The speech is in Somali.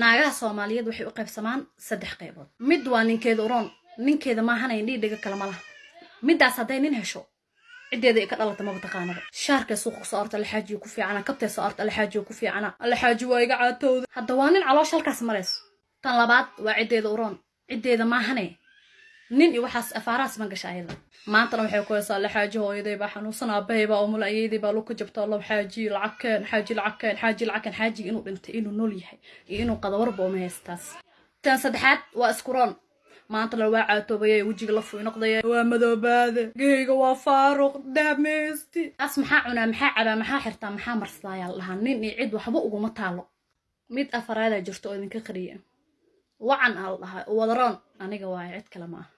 naagaha soomaaliyeed waxay u qaybsamaan saddex qaybood. Mid waa ninkeeda uroon ninkeeda maahanay dhiidhiga kale ma laha. Middaas hadday nin hesho ciddeeda ay ka dhalata maba taqaanaba. Shaarkay suuqa soo arta alxaajiyo ku fiicana kabtay soo arta alxaajiyo ku fiicana alxaaji waa iga caatowda. Hadda waa nin caloosha halkaas marayso tan labaad waa ciddeeda uroon ciddeeda maahane nin iyo waxaas afaarahaas ma gasha ayada. Maantana waxay ku haysaa alxaaji hooyaday baa xanuunsan aabahay baa umul ayeydii baa luka jabta allow xaaji lacag keen xaaji lacag keen xaaji lacag keen xaajiga inuu dhintay inuu nool yahay iyo inuu qadawarba uma haystaas tan saddexaad waa iskuroon maanta la waa caatoobayay wejiga la fuy noqdaya waa madoobaade geyga waa faaruq daameysti taas maxaa cunaa maxaa cabaa maxaa xirtaa maxaa marsadaa la dhahaa nin iyo cid waxba uguma taalo. Mid afaraadaa jirto oo idinka qariya wacan aa la dhahaa wadaroon aniga waaye cid kale ma ah